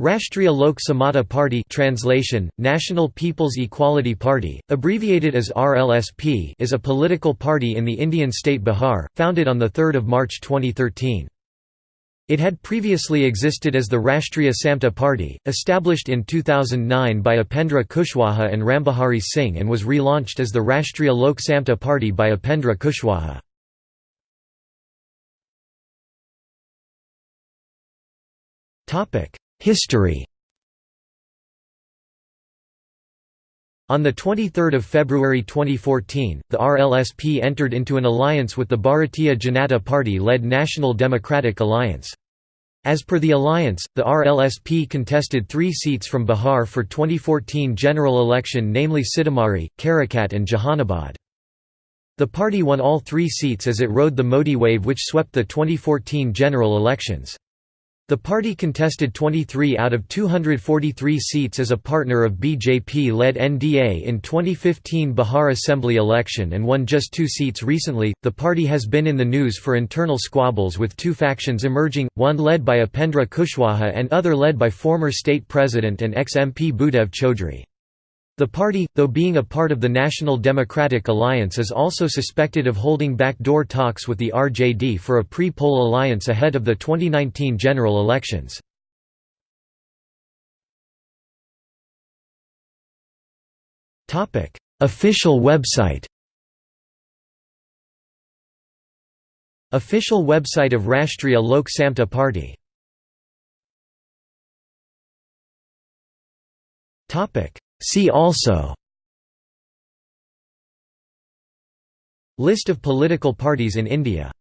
Rashtriya Lok Samata Party translation, National People's Equality Party, abbreviated as RLSP is a political party in the Indian state Bihar, founded on 3 March 2013. It had previously existed as the Rashtriya Samta Party, established in 2009 by Upendra Kushwaha and Rambihari Singh and was relaunched as the Rashtriya Lok Samta Party by Upendra Kushwaha. Topic History On 23 February 2014, the RLSP entered into an alliance with the Bharatiya Janata Party-led National Democratic Alliance. As per the alliance, the RLSP contested three seats from Bihar for 2014 general election namely Sitamarhi, Karakat and Jahanabad. The party won all three seats as it rode the Modi wave which swept the 2014 general elections. The party contested 23 out of 243 seats as a partner of BJP-led NDA in 2015 Bihar Assembly election and won just two seats recently. The party has been in the news for internal squabbles with two factions emerging, one led by Upendra Kushwaha and other led by former state president and ex-MP Bhudev Chaudhry. The party, though being a part of the National Democratic Alliance is also suspected of holding backdoor talks with the RJD for a pre-poll alliance ahead of the 2019 general elections. Official website Official website of Rashtriya Lok Samta Party See also List of political parties in India